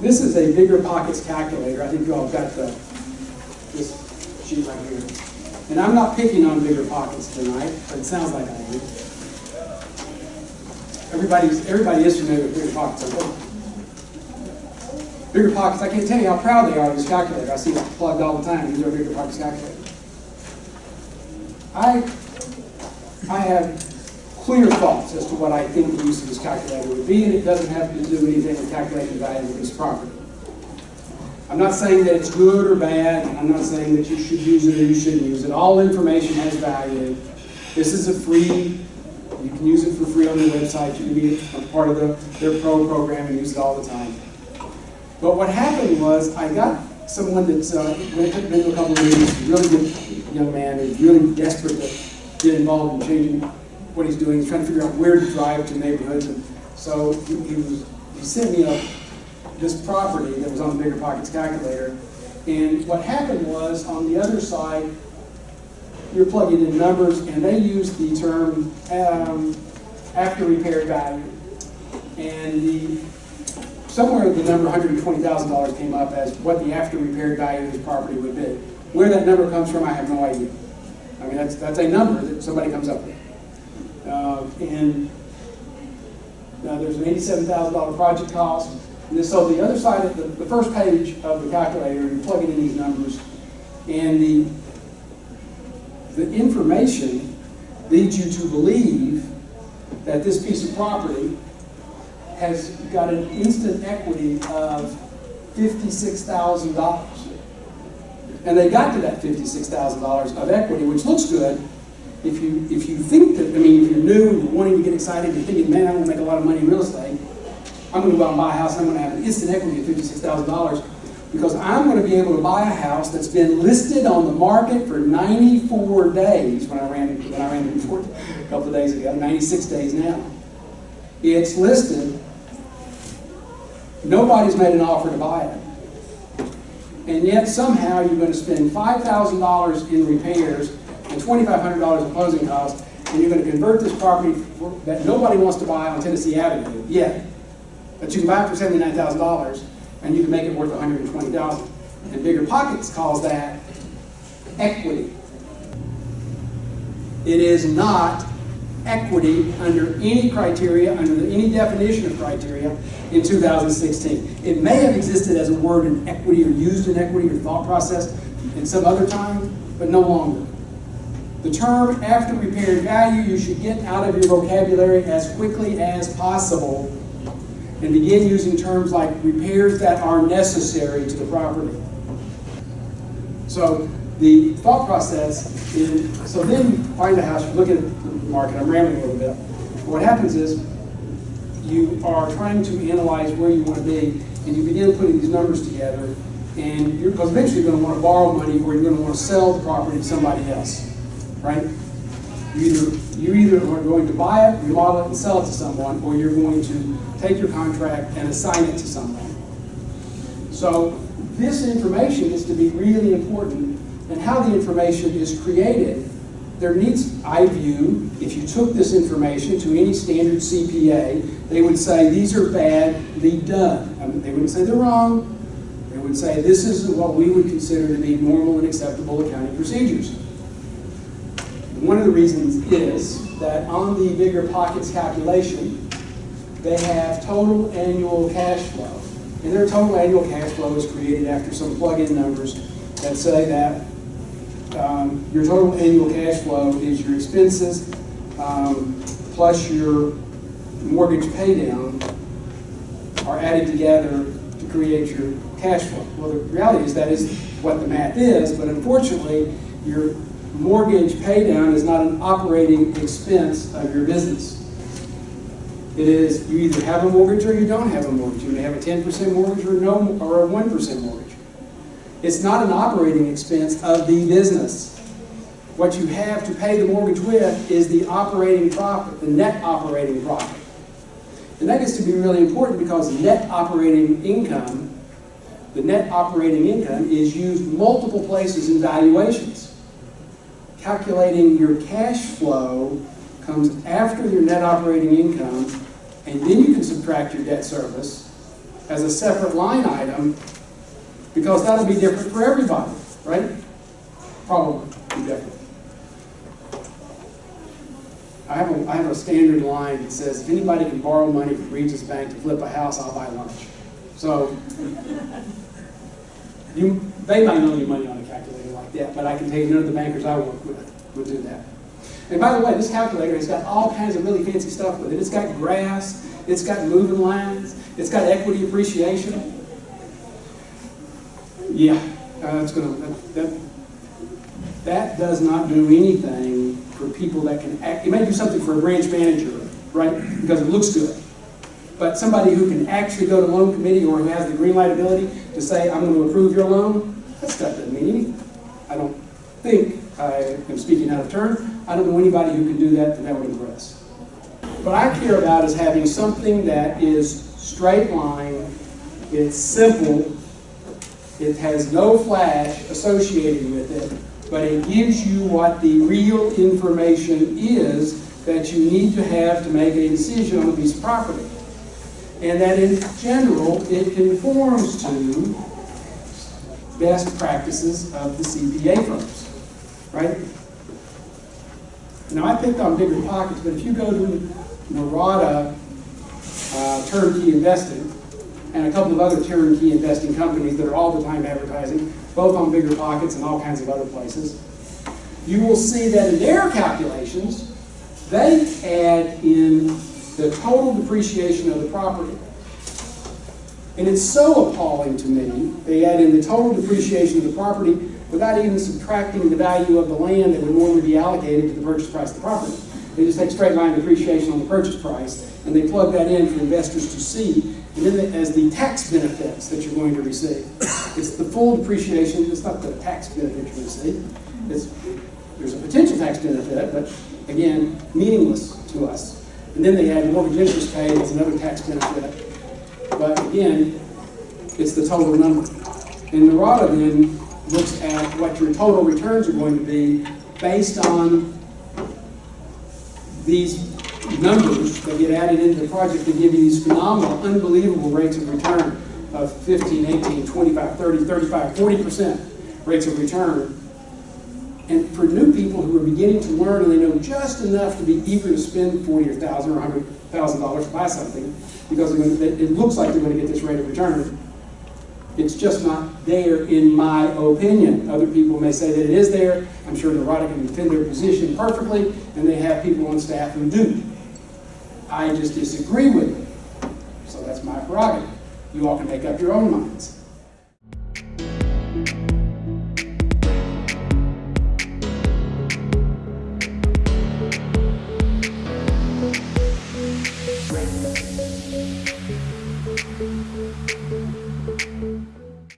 This is a bigger pockets calculator. I think you all got the, this sheet right here. And I'm not picking on bigger pockets tonight, but it sounds like I am. Everybody's, everybody is familiar with bigger pockets. I. Bigger pockets, I can't tell you how proud they are of this calculator. I see it plugged all the time. These are bigger pockets calculators. I, I have clear thoughts as to what I think the use of this calculator would be, and it doesn't have to do anything with calculating the value of this property. I'm not saying that it's good or bad, I'm not saying that you should use it or you shouldn't use it. All information has value. This is a free, you can use it for free on their website. You can be a part of the, their pro program and use it all the time. But what happened was I got someone that's uh, been to a couple of meetings, really good young man, who's really desperate to get involved in changing what he's doing. He's trying to figure out where to drive to neighborhoods. And so he, he, was, he sent me a, this property that was on the Bigger Pockets calculator. And what happened was on the other side, you're plugging in numbers, and they use the term um, after repair value. And the somewhere the number $120,000 came up as what the after repair value of this property would be. Where that number comes from, I have no idea. I mean, that's, that's a number that somebody comes up with. Uh, and uh, there's an $87,000 project cost. And so the other side, of the, the first page of the calculator, you're plugging in these numbers, and the, the information leads you to believe that this piece of property has got an instant equity of $56,000. And they got to that $56,000 of equity, which looks good. If you, if you think that, I mean, if you're new and you're wanting to get excited, you're thinking, man, I'm going to make a lot of money in real estate, I'm going to go out and buy a house, I'm going to have an instant equity of $56,000 because I'm going to be able to buy a house that's been listed on the market for 94 days when I ran it, when I ran it before, a couple of days ago, 96 days now. It's listed Nobody's made an offer to buy it. And yet somehow you're going to spend $5,000 in repairs and $2,500 in closing costs, and you're going to convert this property for, that nobody wants to buy on Tennessee Avenue yet. But you can buy it for $79,000, and you can make it worth $120,000. And Bigger Pockets calls that equity. It is not equity under any criteria, under any definition of criteria in 2016. It may have existed as a word in equity or used in equity or thought process in some other time, but no longer. The term after repaired value you should get out of your vocabulary as quickly as possible and begin using terms like repairs that are necessary to the property. So the thought process is, so then you find a house, you look at the market, I'm rambling a little bit. What happens is you are trying to analyze where you want to be, and you begin putting these numbers together, and you're, because eventually you're going to want to borrow money or you're going to want to sell the property to somebody else, right? You either, you either are going to buy it, remodel it, and sell it to someone, or you're going to take your contract and assign it to someone. So this information is to be really important, and how the information is created there needs, I view, if you took this information to any standard CPA, they would say these are badly done. I mean, they wouldn't say they're wrong. They would say this is what we would consider to be normal and acceptable accounting procedures. One of the reasons is that on the bigger pockets calculation, they have total annual cash flow. And their total annual cash flow is created after some plug-in numbers that say that um, your total annual cash flow is your expenses um, plus your mortgage paydown are added together to create your cash flow. Well, the reality is that is what the math is, but unfortunately, your mortgage paydown is not an operating expense of your business. It is you either have a mortgage or you don't have a mortgage. You may have a 10% mortgage or no or a 1% mortgage. It's not an operating expense of the business. What you have to pay the mortgage with is the operating profit, the net operating profit. And that gets to be really important because net operating income, the net operating income is used multiple places in valuations. Calculating your cash flow comes after your net operating income, and then you can subtract your debt service as a separate line item, because that'll be different for everybody, right? Probably different. I have a, I have a standard line that says, if anybody can borrow money from Regions Bank to flip a house, I'll buy lunch. So, you, they might loan you money on a calculator that, but I can tell you none of the bankers I work with would do that. And by the way, this calculator has got all kinds of really fancy stuff with it. It's got graphs, it's got moving lines, it's got equity appreciation. Yeah, uh, it's gonna, that, that, that does not do anything for people that can act, it may do something for a branch manager, right? Because it looks good. But somebody who can actually go to loan committee or who has the green light ability to say, I'm going to approve your loan, that stuff doesn't mean anything. Think, I am speaking out of turn, I don't know anybody who can do that that that would impress. What I care about is having something that is straight line, it's simple, it has no flash associated with it, but it gives you what the real information is that you need to have to make a decision on a piece of property. And that in general, it conforms to best practices of the CPA firms, right? Now, I picked on bigger pockets, but if you go to Norada uh, Turnkey Investing, and a couple of other turnkey investing companies that are all the time advertising, both on bigger pockets and all kinds of other places, you will see that in their calculations, they add in the total depreciation of the property. And it's so appalling to me, they add in the total depreciation of the property without even subtracting the value of the land that would normally be allocated to the purchase price of the property. They just take straight line depreciation on the purchase price, and they plug that in for investors to see, and then the- as the tax benefits that you're going to receive. It's the full depreciation, it's not the tax benefit to see. It's, there's a potential tax benefit, but again, meaningless to us. And then they add mortgage interest paid, it's another tax benefit. But again, it's the total number. And Norada then looks at what your total returns are going to be based on these numbers that get added into the project to give you these phenomenal, unbelievable rates of return of 15, 18, 25, 30, 35, 40% rates of return. And for new people who are beginning to learn and they know just enough to be eager to spend 40 or 1000 or 100,000 dollars to buy something because it looks like they're going to get this rate of return, it's just not there in my opinion. Other people may say that it is there. I'm sure Norada can defend their position perfectly, and they have people on staff who do. I just disagree with it. So that's my prerogative. You all can make up your own minds.